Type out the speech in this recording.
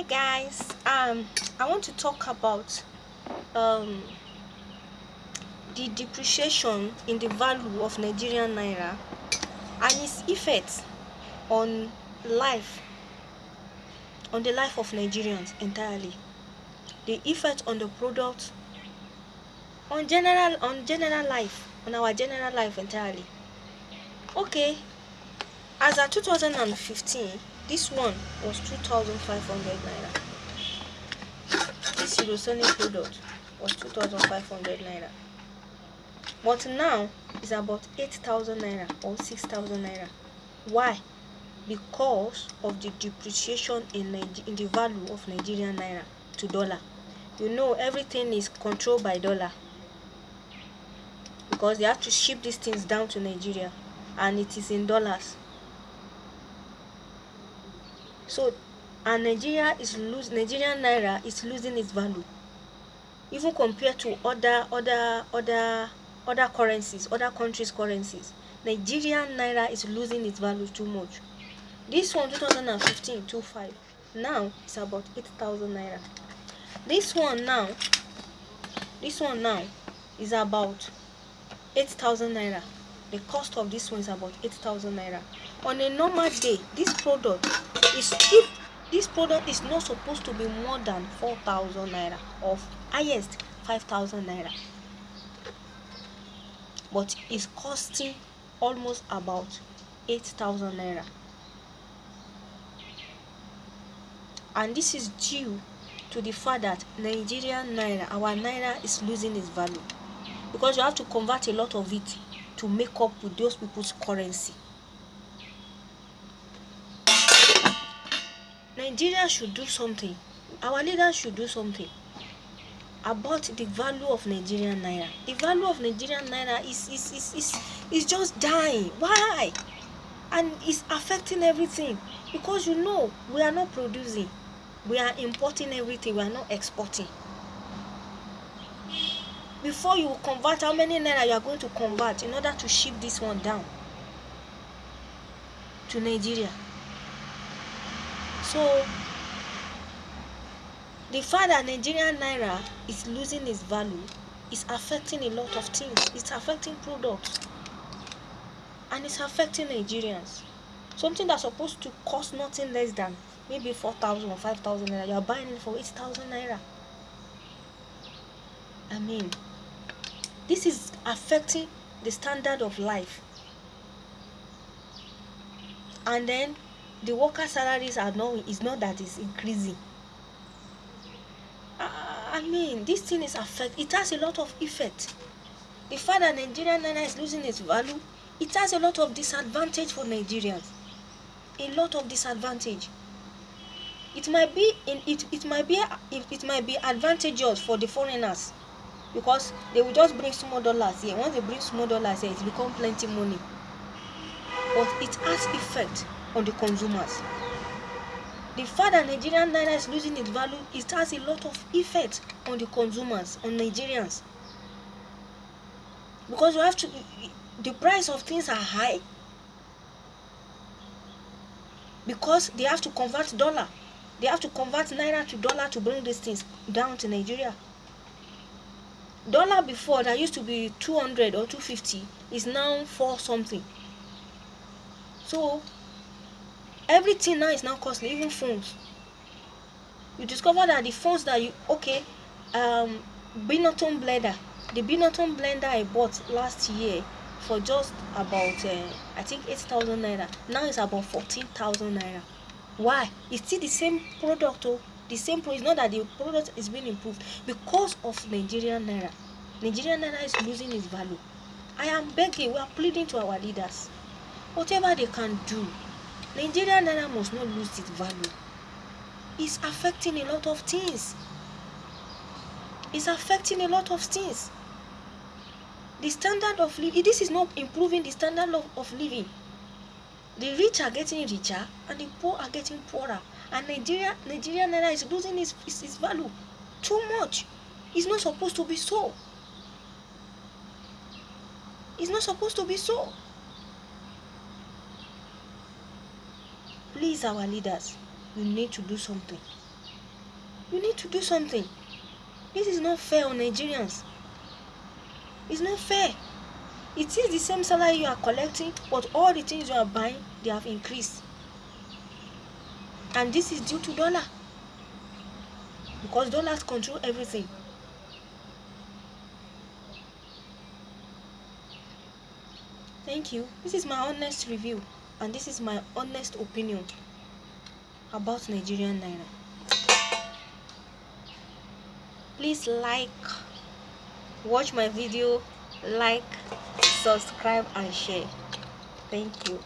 hi guys. Um i want to talk about um the depreciation in the value of nigerian naira and its effect on life on the life of nigerians entirely. The effect on the product on general on general life on our general life entirely. Okay. As at 2015 this one was 2500 naira. This eurosonic product was 2500 naira. But now it's about 8000 naira or 6000 naira. Why? Because of the depreciation in, in the value of nigerian naira to dollar. You know everything is controlled by dollar. Because they have to ship these things down to nigeria and it is in dollars so and nigeria is lose nigerian naira is losing its value. Even compared to other other other other currencies other countries currencies nigerian naira is losing its value too much. This one 2015 25 now it's about 8000 naira. This one now this one now is about 8000 naira. The cost of this one is about 8000 naira. On a normal day this product is if this product is not supposed to be more than 4000 naira or highest 5000 naira. But it's costing almost about 8000 naira. And this is due to the fact that Nigerian naira our naira is losing its value. Because you have to convert a lot of it to make up with those people's currency Nigeria should do something. Our leaders should do something about the value of Nigerian naira. The value of Nigerian naira is is is is, is just dying. Why? And it's affecting everything. Because you know we are not producing. We are importing everything. We are not exporting. Before you convert how many naira you are going to convert in order to ship this one down to nigeria so the fact that nigerian naira is losing its value is affecting a lot of things it's affecting products and it's affecting nigerians something that's supposed to cost nothing less than maybe 4,000 or 5,000 naira. You are buying it for 8,000 naira. I mean, this is affecting the standard of life. And then the worker salaries are not, it's not that it's increasing. I mean, this thing is affect. It has a lot of effect. The fact that Nigerian naira is losing its value, it has a lot of disadvantage for Nigerians. A lot of disadvantage it might be in it it might be it, it might be advantageous for the foreigners because they will just bring small dollars here once they bring small dollars here it become plenty money but it has effect on the consumers. The fact that nigerian naira is losing its value it has a lot of effect on the consumers on nigerians. Because you have to the price of things are high because they have to convert dollar. They have to convert naira to dollar to bring these things down to nigeria. Dollar before that used to be 200 or 250 is now four something. So everything now is now costly even phones. You discover that the phones that you okay um blender. The Binatone blender i bought last year for just about uh, i think 8000 naira. Now it's about 14000 naira. Why? It's still the same product oh. The same product. It's not that the product is being improved. Because of nigerian naira. Nigerian naira is losing its value. I am begging we are pleading to our leaders. Whatever they can do nigerian naira must not lose its value. It's affecting a lot of things. It's affecting a lot of things. The standard of living this is not improving the standard of, of living. The rich are getting richer and the poor are getting poorer. And nigeria nigeria naira is losing its, its, its value too much. It's not supposed to be so. It's not supposed to be so please our leaders you need to do something. You need to do something. This is not fair on nigerians. It's not fair. It is the same salary you are collecting but all the things you are buying they have increased. And this is due to dollar. Because dollars control everything. Thank you. This is my honest review and this is my honest opinion about nigerian naira. Please like watch my video like subscribe and share. Thank you